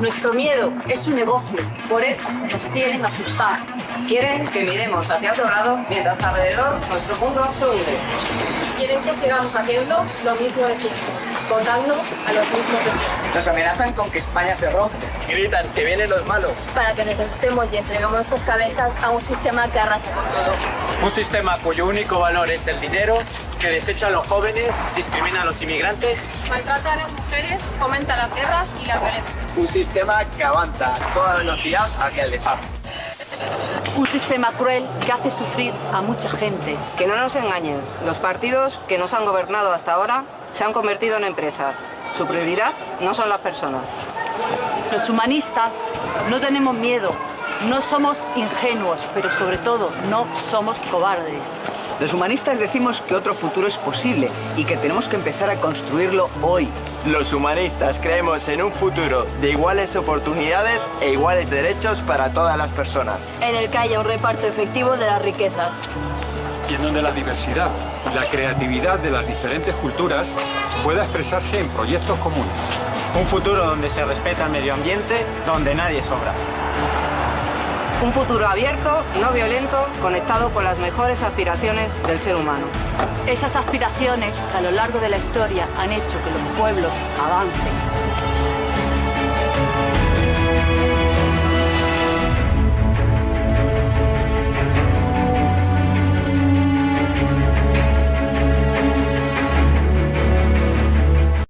Nuestro miedo es un negocio, por eso nos quieren asustar. Quieren que miremos hacia otro lado mientras alrededor nuestro mundo se hunde. Quieren que sigamos haciendo lo mismo de siempre, votando a los mismos de siempre. Nos amenazan con que España se rompe. Gritan que vienen los malos. Para que nos asustemos y entreguemos nuestras cabezas a un sistema que arrasa con todo. Un sistema cuyo único valor es el dinero, que desecha a los jóvenes, discrimina a los inmigrantes. Maltrata a las mujeres, fomenta las guerras y la violencia. Un sistema que avanza a toda velocidad hacia el desastre. Un sistema cruel que hace sufrir a mucha gente. Que no nos engañen, los partidos que nos han gobernado hasta ahora se han convertido en empresas. Su prioridad no son las personas. Los humanistas no tenemos miedo, no somos ingenuos, pero sobre todo no somos cobardes. Los humanistas decimos que otro futuro es posible y que tenemos que empezar a construirlo hoy. Los humanistas creemos en un futuro de iguales oportunidades e iguales derechos para todas las personas. En el que haya un reparto efectivo de las riquezas. Y en donde la diversidad y la creatividad de las diferentes culturas pueda expresarse en proyectos comunes. Un futuro donde se respeta el medio ambiente, donde nadie sobra. Un futuro abierto, no violento, conectado con las mejores aspiraciones del ser humano. Esas aspiraciones a lo largo de la historia han hecho que los pueblos avancen,